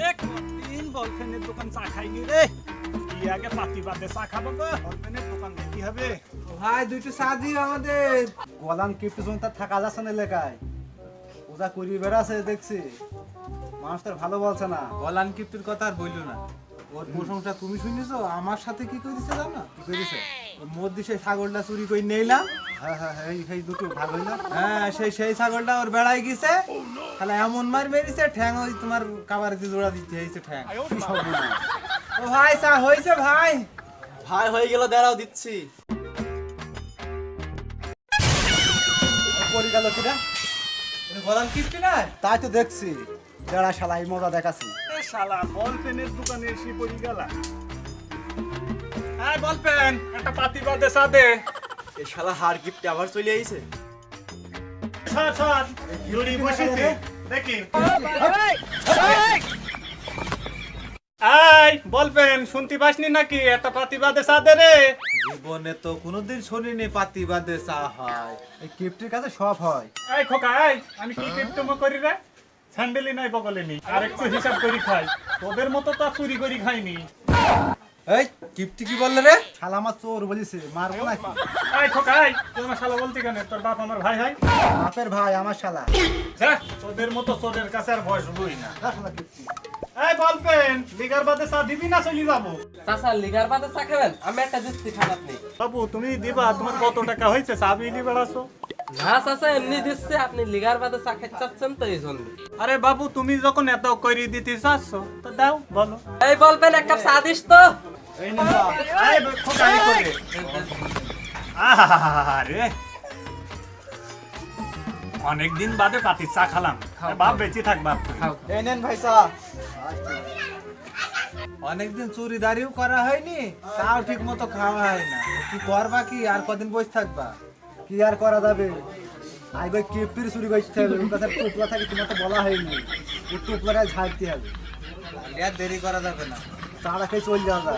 রে কতদিন বলফেনের দোকান চা খাইনি রে? কি আগে পাতি বাদে চা খাব গো বলফেনের দোকান দেখি হবে? ভাই দুইটা চা দিও আমাদের। গলান কিপ্টু থাকা যাচ্ছে না এলাকায়। ওজা করি বেড়াছে দেখছি। মানুষ তার ভালো বলছে না। গলান কিপ্তির কথা আর বইলো না। ওর প্রশংসা তুমি শুনেছো? আমার সাথে কি করেছে জানো? কি করেছে ছাগলটা চুরি করে নিলাম হ্যাঁ হ্যাঁ হ্যাঁ দুটো হ্যাঁ সেই সেই ছাগলটা ওর বেড়াই গেছে। তাহলে এমন মার মেরেছে ঠ্যাং ওই তোমার কাবার দিয়ে জোড়া দিতে হয়েছে ঠ্যাং। ও ভাই চা হয়েছে ভাই? ভাই হয়ে গেল দাঁড়াও দিচ্ছি। পড়ে গেল কিনা? এটা গলান না তাই তো দেখছি। যারা শালাই মজা দেখাচ্ছি। শালা বলপেনের দোকানে এসে পড়ি গেলা। হ্যাঁ বলপেন একটা পাতি বাদে এই শালা হার গিফট আবার চলে আইছে। সর সর জুড়ি বসেছে দেখি। এই বলবেন শুনতে পাসনি নাকি? একটা পাতি বাদে চা দে রে। জীবনে তো কোনোদিন শুনিনি পাতি বাদে চা হয়। এই কিপ্টির কাছে সব হয়। এই খোকা এই আমি কি করি রে? স্যান্ডেলি নাই বগলে নি আর একটু হিসাব করি খাই। তোদের মতো তো চুরি করি খাইনি। এই কিপ্টি কি বললে রে? শালা আমার চোর বলিছে মারবো নাকি? এই খোকা এই তুই আমার শালা বলতি কেন? তোর বাপ আমার ভাই হয় বাপের ভাই আমার শালা। যা তোদের মতো তোদের কাছে আর বয়স বই না। শালা কিপ্টি। এই বলবেন লিগার বাদে চা দিবি না চলি যাব? চাচা লিগার বাদে চা খাবেন? আমি একটা দিচ্ছি খান আপনি বাবু তুমি দিবা তোমার কত টাকা হয়েছে? চা বিলি বেড়াছো? না চাচা এমনি দিচ্ছে আপনি লিগার বাদে চা খেতে চাচ্ছেন তো এই জন্য। আরে বাবু তুমি যখন এত করে দিতে চাচ্ছ তো দাও বলো। এই বলবেন এক কাপ চা দিস তো। আরে অনেকদিন বাদে পাতি চা খালাম। বাপ বেঁচে থাক বাপ। এই নেন ভাই চা। অনেকদিন চুরি দাঁড়িয়েও করা হয়নি তাও ঠিক মতো খাওয়া হয় না। কি করবা কি? আর কদিন বসে থাকবা? কি আর করা যাবে? চুরি করতে হবে ওর কাছে টুকলা থাকে তোমার তো বলা হয়নি। ওই টুকলাটাই ঝাড়তে হবে। আর দেরি করা যাবে না। খেয়ে চলে যাওয়া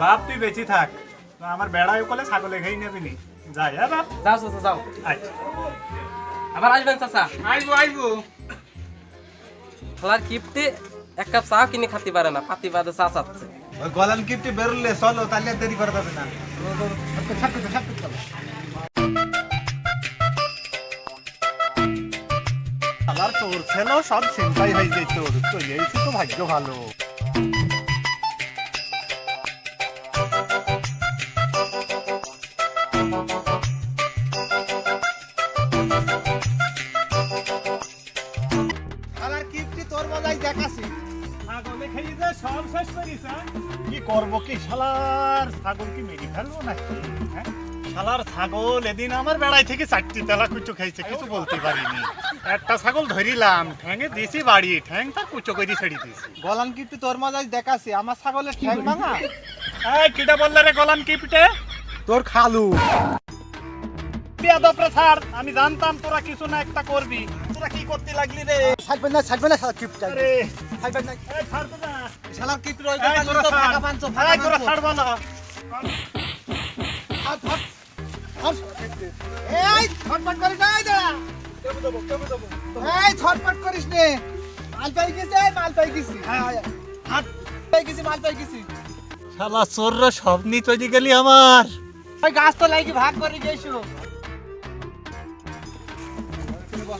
বাপ তুই বেঁচে থাক। আমার বেড়ায় কলে ছাগলে খেয়ে নেবি নি। যাই হ্যাঁ বাপ? যাও চাচা যাও। আচ্ছা। আবার আসবেন চাচা? আইবো আইবো। খেলার কিপটি এক কাপ চা কিনে খাতে পারে না পাতি বাদে চা চাচ্ছে। ওই গলান কিপ্টি বেরোলে চলো তাহলে দেরি করা যাবে না। আমার তোর ছেলে সব চিন্তাই হয়ে যেত তো এই তো ভাগ্য ভালো। আমার কিপ্টি তোর মজাই দেখাছি ছাগলে খেয়ে যে সব শেষ করিস হ্যাঁ? কি করব কি শালার ছাগল কি মেরে ফেলব নাকি? হ্যাঁ? শালার ছাগল এদিন আমার বেড়াই থেকে চারটি তেলা কুচো খাইছে কিছু বলতে পারিনি। একটা ছাগল ধরিলাম ঠ্যাঙে দিছি বাড়ি কুচো করে ছেড়ে দিছি। গলান কিপ্টি তোর মজাই দেখাছি আমার ছাগলের ঠ্যাং ভাঙা? এই কিটা বললে রে গলান তোর খালু। বিয়াদব রে ছাড় আমি জানতাম তোরা কিছু না একটা করবি। তোরা কি করতে লাগলি রে? ছাড়বে না ছাড়বে না শালা আরে। ছাড়বে না। এই না। তোরা এই ছটপট করিস না এই দাঁড়া। এই ছটপট করিস নে। মাল পাই গেছে মাল পাই গেছি। হাত পাই গেছি মাল পাই গেছি। শালা চোররা সব নিয়ে চলে গেলি আমার। ওই গাছ তো লাগি ভাগ করে গেছো। কি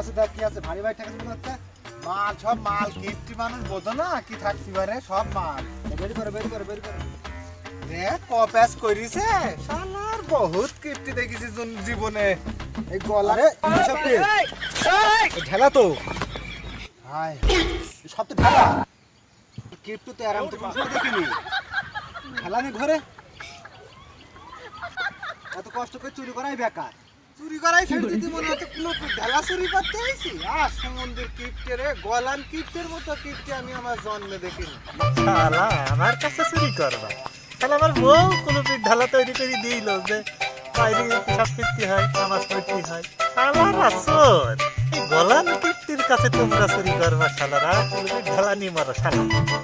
আছে দেখ কি আছে ভারী ভাই ঠেকাছে মনে হচ্ছে মাল সব মাল কিপ্টি মানুষ বোঝো না কি থাকতে পারে সব মাল। বেরি করে বেরি করে বেরি করে। দেখ কপাস করিছে শালার বহুত কিপ্টি দেখেছি জীবনে। এই গলা রে সব কি? এই ঢেলা তো। সব তো ঢেলা। কিপ্টু তো আরাম তো দেখিনি। ঢেলা নেই ঘরে? এত কষ্ট করে চুরি করাই বেকার। চুরি করাই ছেড়ে দিতে মনে হচ্ছে লোক ঢালা চুরি করতে আইছি? আর সমুদ্রের কিপ্টে রে গলান কিপ্টের মতো কিপ্টে আমি আমার জন্মে দেখিনি। শালা, আমার কাছে চুরি করবা। তাহলে আমার বউ কোনো ঢালা তৈরি করে দিল যে, বাইরে সব কীর্তি হয় আমার পড়তে হয়। শালার আসর এই গলান কীর্তির কাছে তোমরা চুরি করবা শালারা কোনো ঢালা নিয়ে মারো, শালা।